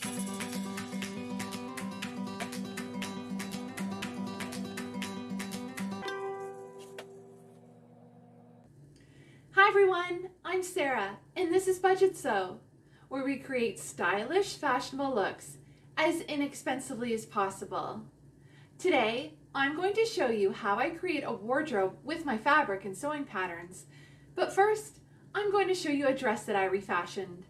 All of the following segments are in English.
Hi everyone, I'm Sarah and this is Budget Sew, where we create stylish, fashionable looks as inexpensively as possible. Today, I'm going to show you how I create a wardrobe with my fabric and sewing patterns. But first, I'm going to show you a dress that I refashioned.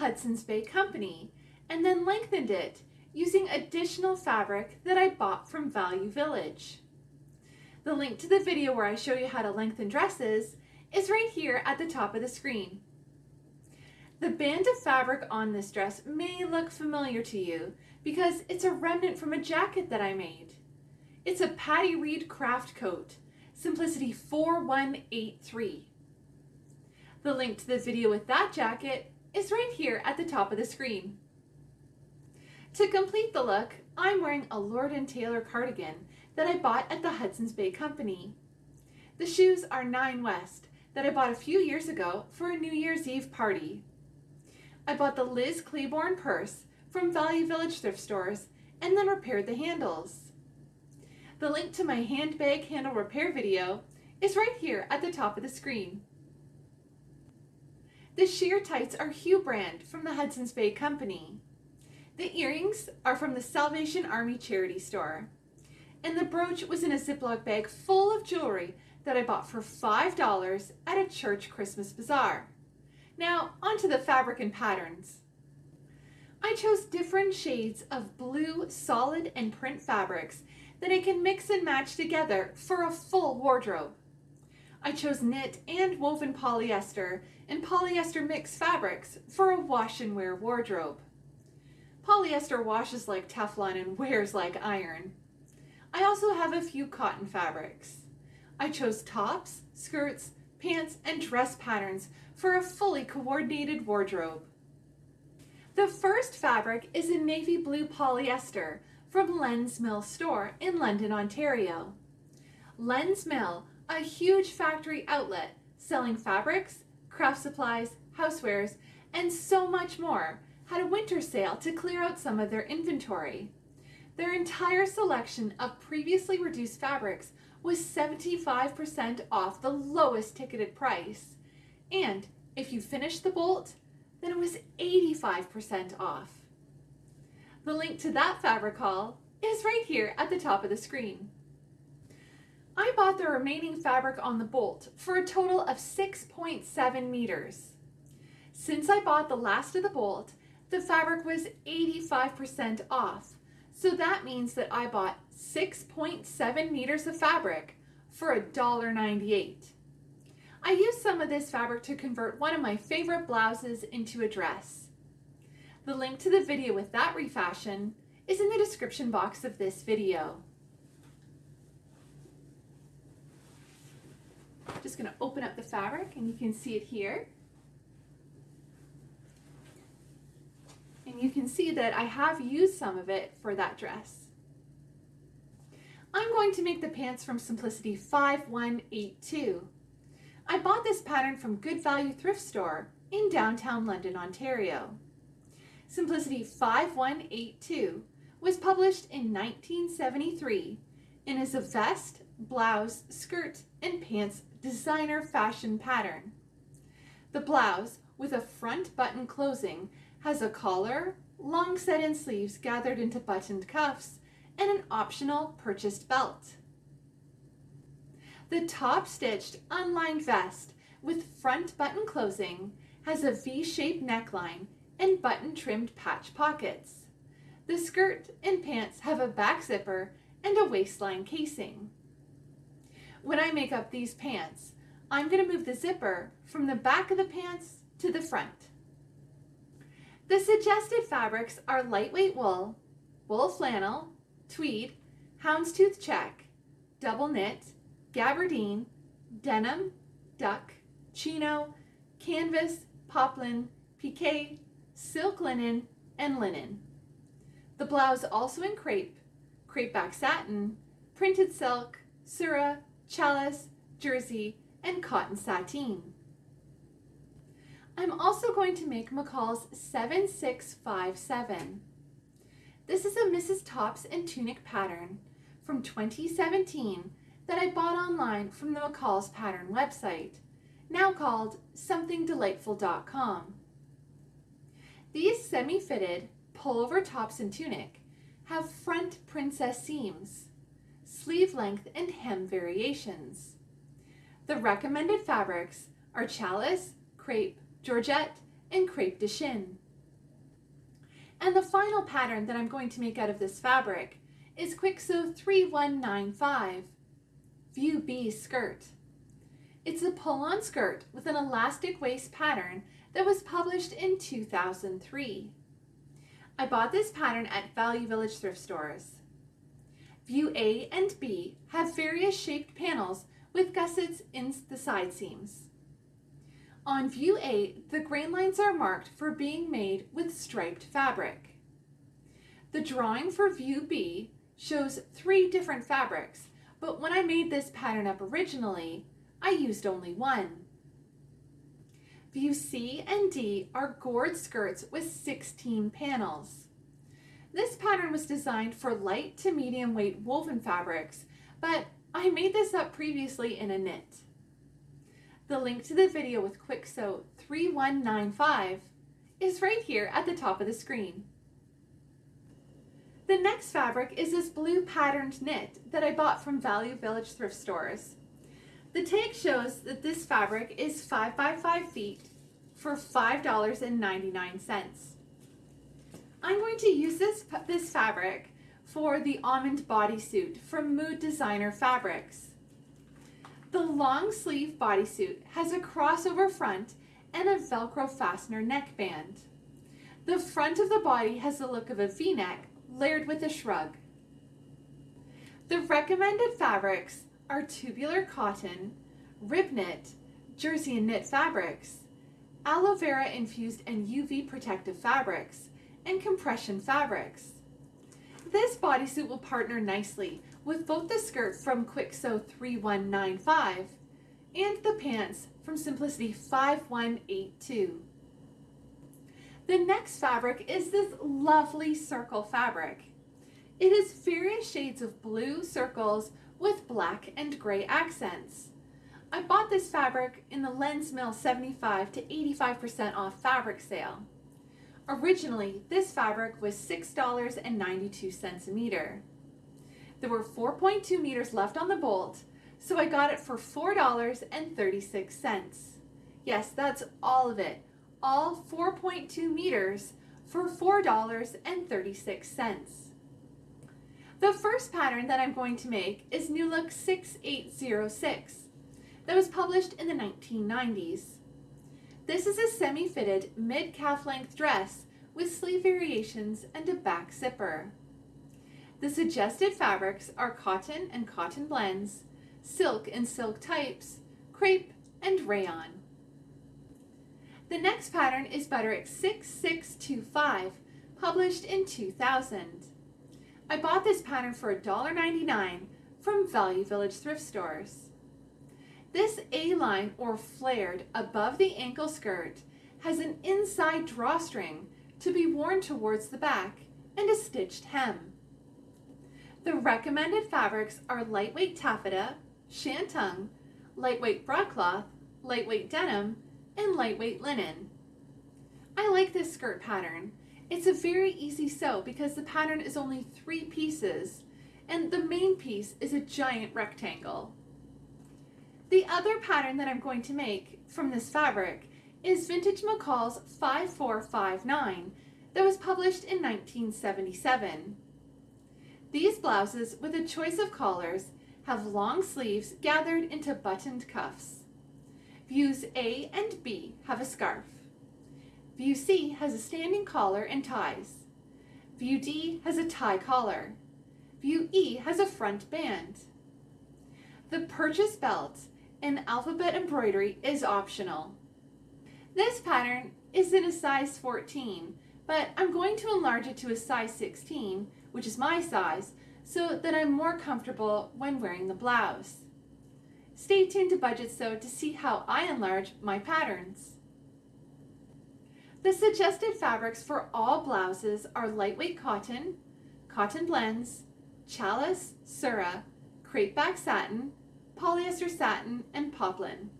Hudson's Bay Company and then lengthened it using additional fabric that I bought from Value Village. The link to the video where I show you how to lengthen dresses is right here at the top of the screen. The band of fabric on this dress may look familiar to you because it's a remnant from a jacket that I made. It's a Patty Reed craft coat, Simplicity 4183. The link to the video with that jacket is right here at the top of the screen. To complete the look, I'm wearing a Lord & Taylor cardigan that I bought at the Hudson's Bay Company. The shoes are Nine West that I bought a few years ago for a New Year's Eve party. I bought the Liz Claiborne purse from Value Village thrift stores and then repaired the handles. The link to my handbag handle repair video is right here at the top of the screen. The sheer tights are Hue brand from the Hudson's Bay Company. The earrings are from the Salvation Army charity store. And the brooch was in a Ziploc bag full of jewelry that I bought for $5 at a church Christmas bazaar. Now, onto the fabric and patterns. I chose different shades of blue, solid, and print fabrics that I can mix and match together for a full wardrobe. I chose knit and woven polyester and polyester mix fabrics for a wash and wear wardrobe. Polyester washes like Teflon and wears like iron. I also have a few cotton fabrics. I chose tops, skirts, pants, and dress patterns for a fully coordinated wardrobe. The first fabric is a navy blue polyester from Len's Mill store in London, Ontario. Len's Mill a huge factory outlet selling fabrics, craft supplies, housewares, and so much more, had a winter sale to clear out some of their inventory. Their entire selection of previously reduced fabrics was 75% off the lowest ticketed price. And if you finished the bolt, then it was 85% off. The link to that fabric haul is right here at the top of the screen. I bought the remaining fabric on the bolt for a total of 6.7 meters. Since I bought the last of the bolt, the fabric was 85% off. So that means that I bought 6.7 meters of fabric for $1.98. I used some of this fabric to convert one of my favorite blouses into a dress. The link to the video with that refashion is in the description box of this video. Just going to open up the fabric and you can see it here. And you can see that I have used some of it for that dress. I'm going to make the pants from Simplicity 5182. I bought this pattern from Good Value Thrift Store in downtown London, Ontario. Simplicity 5182 was published in 1973 and is a vest, blouse, skirt, and pants designer fashion pattern. The blouse, with a front button closing, has a collar, long set-in sleeves gathered into buttoned cuffs, and an optional purchased belt. The top-stitched unlined vest with front button closing has a V-shaped neckline and button-trimmed patch pockets. The skirt and pants have a back zipper and a waistline casing. When I make up these pants, I'm going to move the zipper from the back of the pants to the front. The suggested fabrics are lightweight wool, wool flannel, tweed, houndstooth check, double knit, gabardine, denim, duck, chino, canvas, poplin, pique, silk linen, and linen. The blouse also in crepe, crepe back satin, printed silk, surah, challis, jersey, and cotton sateen. I'm also going to make McCall's 7657. This is a Mrs. Tops and Tunic pattern from 2017 that I bought online from the McCall's Pattern website, now called somethingdelightful.com. These semi-fitted pullover tops and tunic have front princess seams, sleeve length and hem variations. The recommended fabrics are challis, crepe, georgette, and crepe de chine. And the final pattern that I'm going to make out of this fabric is Kwik Sew 3195 View B skirt. It's a pull-on skirt with an elastic waist pattern that was published in 2003. I bought this pattern at Value Village thrift stores. View A and B have various shaped panels with gussets in the side seams. On view A, the grain lines are marked for being made with striped fabric. The drawing for view B shows three different fabrics, but when I made this pattern up originally, I used only one. View C and D are gored skirts with 16 panels. This pattern was designed for light to medium weight woven fabrics, but I made this up previously in a knit. The link to the video with Kwik Sew 3195 is right here at the top of the screen. The next fabric is this blue patterned knit that I bought from Value Village thrift stores. The tag shows that this fabric is 5 by 5 feet for $5.99. I'm going to use this, this fabric for the almond bodysuit from Mood Designer Fabrics. The long sleeve bodysuit has a crossover front and a Velcro fastener neckband. The front of the body has the look of a v-neck layered with a shrug. The recommended fabrics are tubular cotton, rib knit, jersey and knit fabrics, aloe vera infused and UV protective fabrics, and compression fabrics. This bodysuit will partner nicely with both the skirt from Kwik Sew 3195 and the pants from Simplicity 5182. The next fabric is this lovely circle fabric. It is various shades of blue circles with black and gray accents. I bought this fabric in the Len's Mill 75 to 85% off fabric sale. Originally, this fabric was $6.92 a meter. There were 4.2 meters left on the bolt, so I got it for $4.36. Yes, that's all of it. All 4.2 meters for $4.36. The first pattern that I'm going to make is New Look 6806 that was published in the 1990s. This is a semi-fitted mid-calf length dress with sleeve variations and a back zipper. The suggested fabrics are cotton and cotton blends, silk and silk types, crepe, and rayon. The next pattern is Butterick 6625, published in 2000. I bought this pattern for $1.99 from Value Village thrift stores. This A-line or flared above the ankle skirt has an inside drawstring to be worn towards the back and a stitched hem. The recommended fabrics are lightweight taffeta, shantung, lightweight broadcloth, lightweight denim, and lightweight linen. I like this skirt pattern. It's a very easy sew because the pattern is only three pieces and the main piece is a giant rectangle. The other pattern that I'm going to make from this fabric is Vintage McCall's 5459 that was published in 1977. These blouses with a choice of collars have long sleeves gathered into buttoned cuffs. Views A and B have a scarf. View C has a standing collar and ties. View D has a tie collar. View E has a front band. The purchase belt and alphabet embroidery is optional. This pattern is in a size 14, but I'm going to enlarge it to a size 16, which is my size, so that I'm more comfortable when wearing the blouse. Stay tuned to Budget Sew to see how I enlarge my patterns. The suggested fabrics for all blouses are lightweight cotton, cotton blends, challis, surah, crepeback satin, polyester satin, and poplin.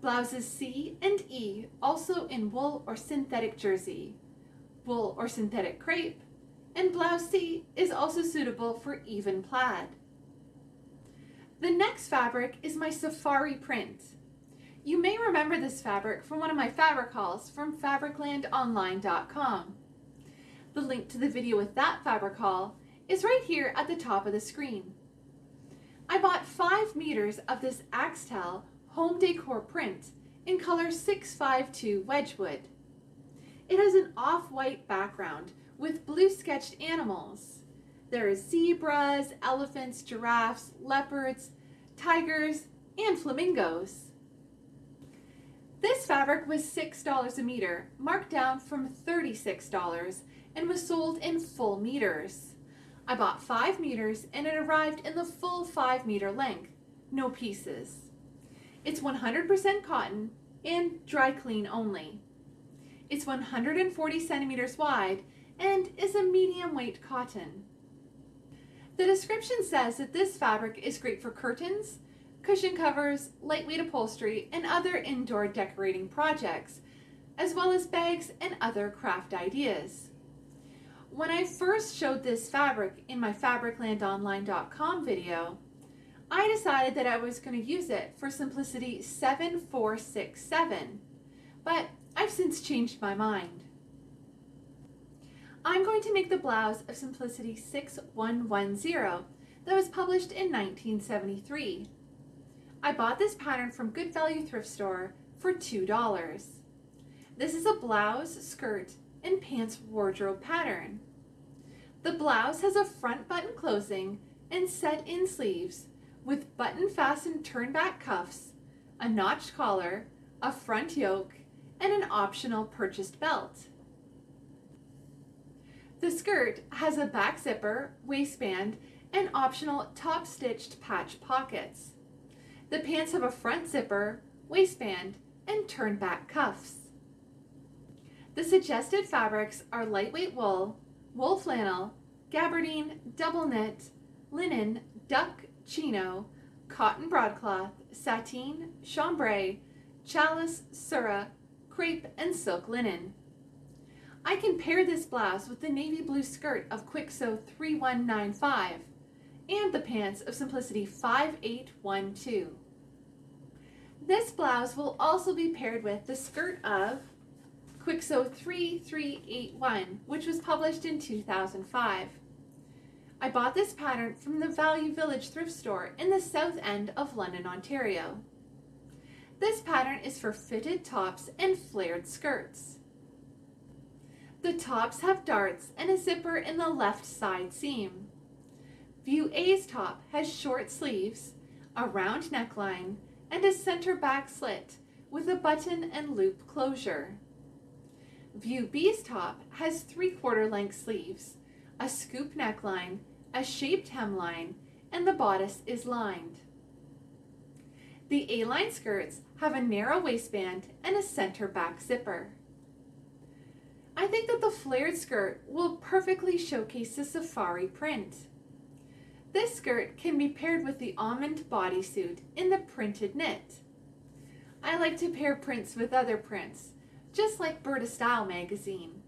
Blouses C and E also in wool or synthetic jersey, wool or synthetic crepe, and blouse C is also suitable for even plaid. The next fabric is my safari print. You may remember this fabric from one of my fabric hauls from fabriclandonline.com. The link to the video with that fabric haul is right here at the top of the screen. I bought 5 meters of this Axtel home decor print in color 652 Wedgwood. It has an off-white background with blue sketched animals. There are zebras, elephants, giraffes, leopards, tigers, and flamingos. This fabric was $6 a meter, marked down from $36, and was sold in full meters. I bought 5 meters and it arrived in the full 5 meter length, no pieces. It's 100% cotton and dry clean only. It's 140 centimeters wide and is a medium weight cotton. The description says that this fabric is great for curtains, cushion covers, lightweight upholstery, and other indoor decorating projects, as well as bags and other craft ideas. When I first showed this fabric in my fabriclandonline.com video, I decided that I was going to use it for Simplicity 7467, but I've since changed my mind. I'm going to make the blouse of Simplicity 6110 that was published in 1973. I bought this pattern from Good Value Thrift Store for $2. This is a blouse, skirt, and pants wardrobe pattern. The blouse has a front button closing and set-in sleeves with button fastened turn back cuffs, a notched collar, a front yoke, and an optional purchased belt. The skirt has a back zipper, waistband, and optional top stitched patch pockets. The pants have a front zipper, waistband, and turn back cuffs. The suggested fabrics are lightweight wool, wool flannel, gabardine, double knit, linen, duck, chino, cotton broadcloth, sateen, chambray, challis, surah, crepe, and silk linen. I can pair this blouse with the navy blue skirt of Kwik Sew 3195 and the pants of Simplicity 5812. This blouse will also be paired with the skirt of Kwik Sew 3381, which was published in 2005. I bought this pattern from the Value Village thrift store in the south end of London, Ontario. This pattern is for fitted tops and flared skirts. The tops have darts and a zipper in the left side seam. View A's top has short sleeves, a round neckline, and a center back slit with a button and loop closure. View B's top has three-quarter length sleeves, a scoop neckline, a shaped hemline, and the bodice is lined. The A-line skirts have a narrow waistband and a center back zipper. I think that the flared skirt will perfectly showcase the safari print. This skirt can be paired with the almond bodysuit in the printed knit. I like to pair prints with other prints, just like Burda Style magazine.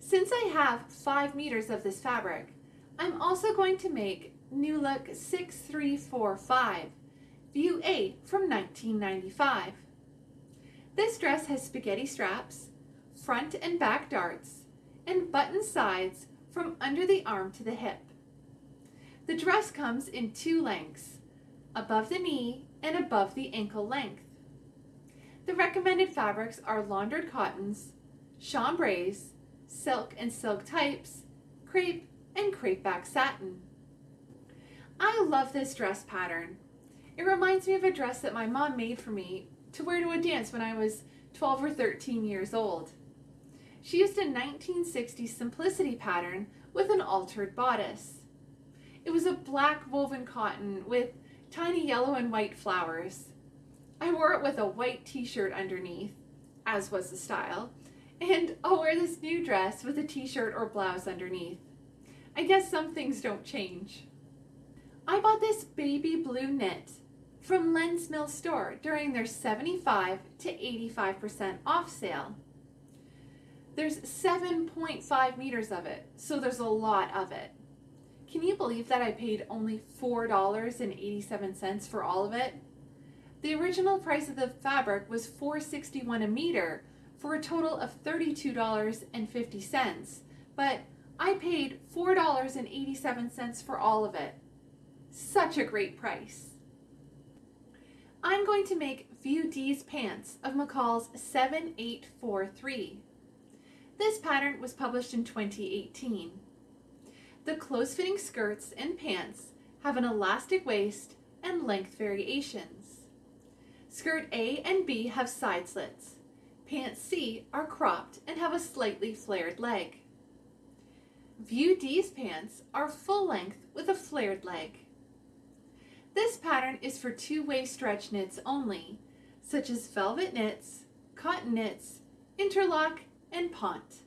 Since I have 5 meters of this fabric, I'm also going to make New Look 6345, View 8 from 1995. This dress has spaghetti straps, front and back darts, and button sides from under the arm to the hip. The dress comes in two lengths, above the knee and above the ankle length. The recommended fabrics are laundered cottons, chambrays, silk and silk types, crepe, and crepe back satin. I love this dress pattern. It reminds me of a dress that my mom made for me to wear to a dance when I was 12 or 13 years old. She used a 1960s simplicity pattern with an altered bodice. It was a black woven cotton with tiny yellow and white flowers. I wore it with a white t-shirt underneath, as was the style, and I'll wear this new dress with a t-shirt or blouse underneath. I guess some things don't change. I bought this baby blue knit from Len's Mill store during their 75 to 85% off sale. There's 7.5 meters of it, so there's a lot of it. Can you believe that I paid only $4.87 for all of it? The original price of the fabric was $4.61 a meter for a total of $32.50, but I paid $4.87 for all of it. Such a great price. I'm going to make View D's pants of McCall's 7843. This pattern was published in 2018. The close-fitting skirts and pants have an elastic waist and length variations. Skirt A and B have side slits. Pants C are cropped and have a slightly flared leg. View D's pants are full length with a flared leg. This pattern is for two-way stretch knits only, such as velvet knits, cotton knits, interlock, and ponte.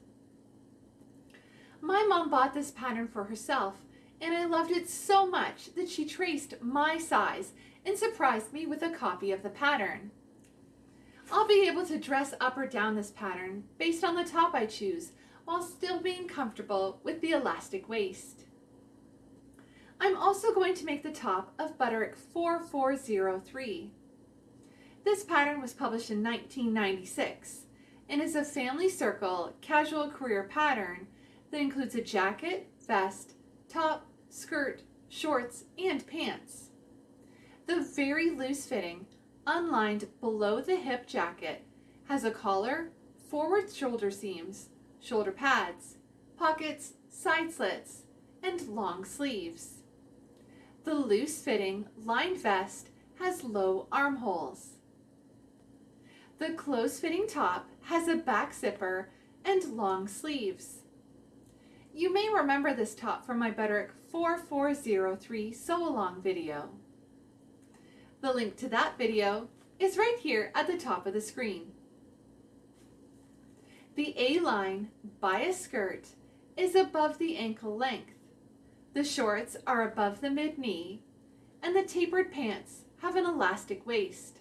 My mom bought this pattern for herself, and I loved it so much that she traced my size and surprised me with a copy of the pattern. I'll be able to dress up or down this pattern based on the top I choose while still being comfortable with the elastic waist. I'm also going to make the top of Butterick 4403. This pattern was published in 1996 and is a family circle casual career pattern that includes a jacket, vest, top, skirt, shorts, and pants. The very loose fitting, unlined below the hip jacket has a collar, forward shoulder seams, shoulder pads, pockets, side slits, and long sleeves. The loose-fitting lined vest has low armholes. The close-fitting top has a back zipper and long sleeves. You may remember this top from my Butterick 4403 sew-along video. The link to that video is right here at the top of the screen. The A-line bias skirt is above the ankle length. The shorts are above the mid-knee, and the tapered pants have an elastic waist.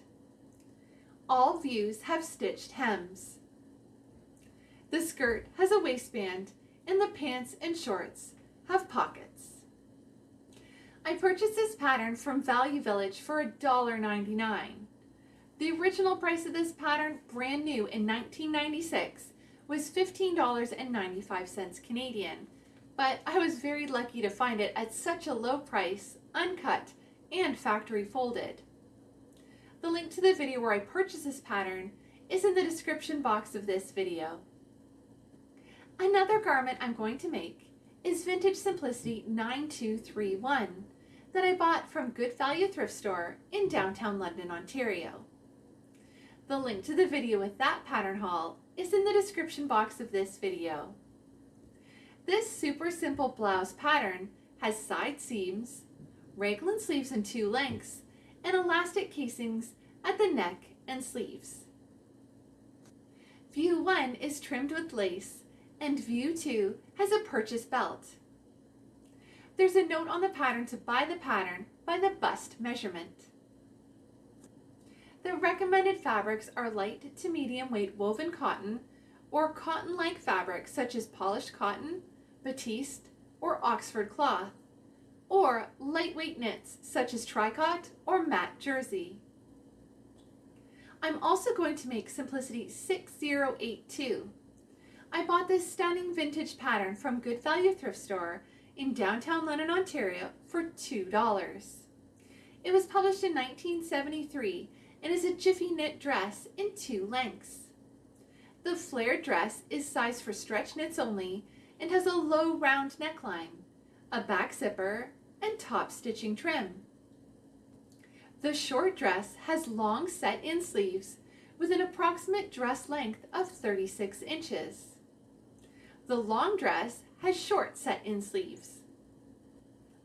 All views have stitched hems. The skirt has a waistband, and the pants and shorts have pockets. I purchased this pattern from Value Village for $1.99. The original price of this pattern, brand new in 1996, was $15.95 Canadian, but I was very lucky to find it at such a low price, uncut, and factory folded. The link to the video where I purchased this pattern is in the description box of this video. Another garment I'm going to make is Vintage Simplicity 9231 that I bought from Good Value Thrift Store in downtown London, Ontario. The link to the video with that pattern haul is in the description box of this video. This super simple blouse pattern has side seams, raglan sleeves in two lengths, and elastic casings at the neck and sleeves. View 1 is trimmed with lace and View 2 has a purchase belt. There's a note on the pattern to buy the pattern by the bust measurement. The recommended fabrics are light to medium weight woven cotton or cotton-like fabrics such as polished cotton, batiste, or Oxford cloth, or lightweight knits such as tricot or matte jersey. I'm also going to make Simplicity 6082. I bought this stunning vintage pattern from Good Value Thrift Store in downtown London, Ontario for $2. It was published in 1973 and is a jiffy knit dress in two lengths. The flared dress is sized for stretch knits only and has a low round neckline, a back zipper, and top stitching trim. The short dress has long set-in sleeves with an approximate dress length of 36 inches. The long dress has short set-in sleeves.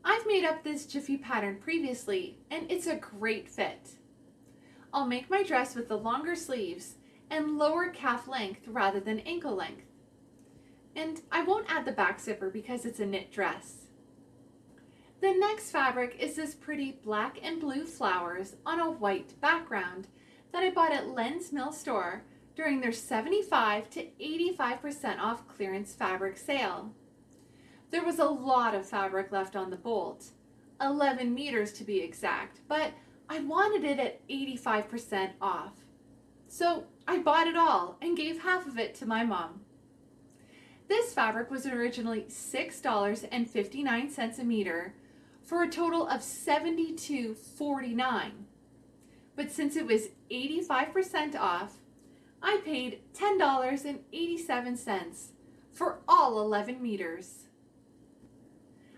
I've made up this jiffy pattern previously and it's a great fit. I'll make my dress with the longer sleeves and lower calf length rather than ankle length. And I won't add the back zipper because it's a knit dress. The next fabric is this pretty black and blue flowers on a white background that I bought at Len's Mill store during their 75 to 85% off clearance fabric sale. There was a lot of fabric left on the bolt, 11 meters to be exact, but I wanted it at 85% off. So I bought it all and gave half of it to my mom. This fabric was originally $6.59 a meter for a total of $72.49. But since it was 85% off, I paid $10.87 for all 11 meters.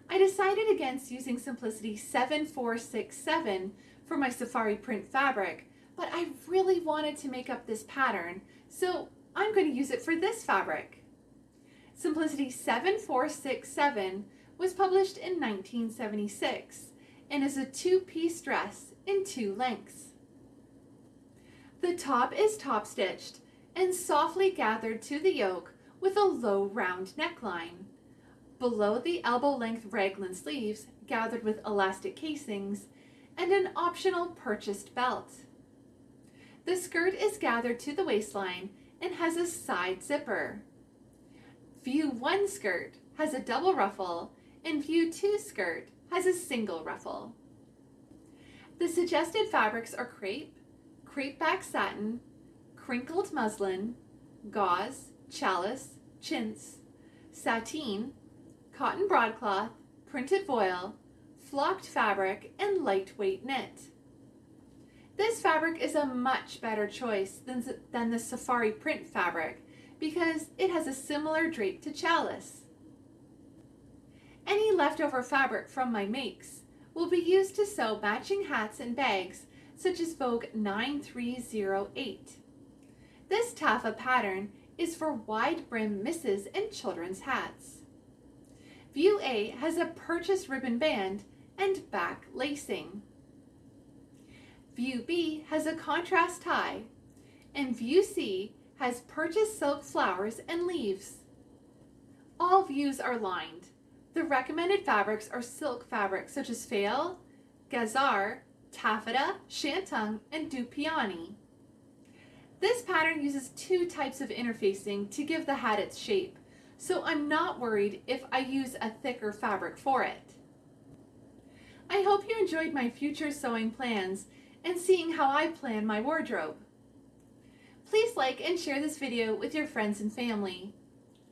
I decided against using Simplicity 7467 for my safari print fabric, but I really wanted to make up this pattern, so I'm going to use it for this fabric. Simplicity 7467 was published in 1976 and is a two-piece dress in two lengths. The top is top stitched and softly gathered to the yoke with a low round neckline. Below the elbow length raglan sleeves gathered with elastic casings and an optional purchased belt. The skirt is gathered to the waistline and has a side zipper. View 1 skirt has a double ruffle and View 2 skirt has a single ruffle. The suggested fabrics are crepe, crepe back satin, crinkled muslin, gauze, challis, chintz, sateen, cotton broadcloth, printed voile, flocked fabric, and lightweight knit. This fabric is a much better choice than, than the safari print fabric because it has a similar drape to challis. Any leftover fabric from my makes will be used to sew matching hats and bags such as Vogue 9308. This taffa pattern is for wide brim misses and children's hats. View A has a purchase ribbon band and back lacing. View B has a contrast tie and View C has purchased silk flowers and leaves. All views are lined. The recommended fabrics are silk fabrics such as faille, gazar, taffeta, shantung, and dupioni. This pattern uses two types of interfacing to give the hat its shape, so I'm not worried if I use a thicker fabric for it. I hope you enjoyed my future sewing plans and seeing how I plan my wardrobe. Please like and share this video with your friends and family.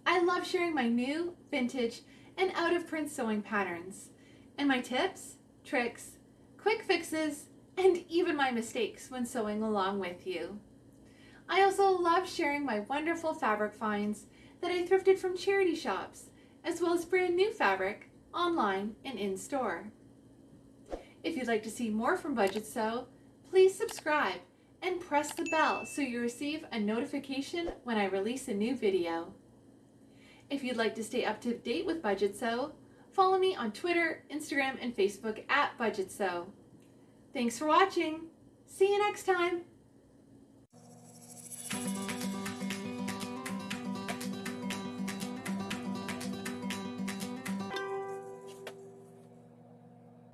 I love sharing my new, vintage, and out of print sewing patterns, and my tips, tricks, quick fixes, and even my mistakes when sewing along with you. I also love sharing my wonderful fabric finds that I thrifted from charity shops, as well as brand new fabric online and in store. If you'd like to see more from Budget Sew, please subscribe and press the bell so you receive a notification when I release a new video. If you'd like to stay up to date with Budget Sew, follow me on Twitter, Instagram, and Facebook at Budget Sew. Thanks for watching. See you next time.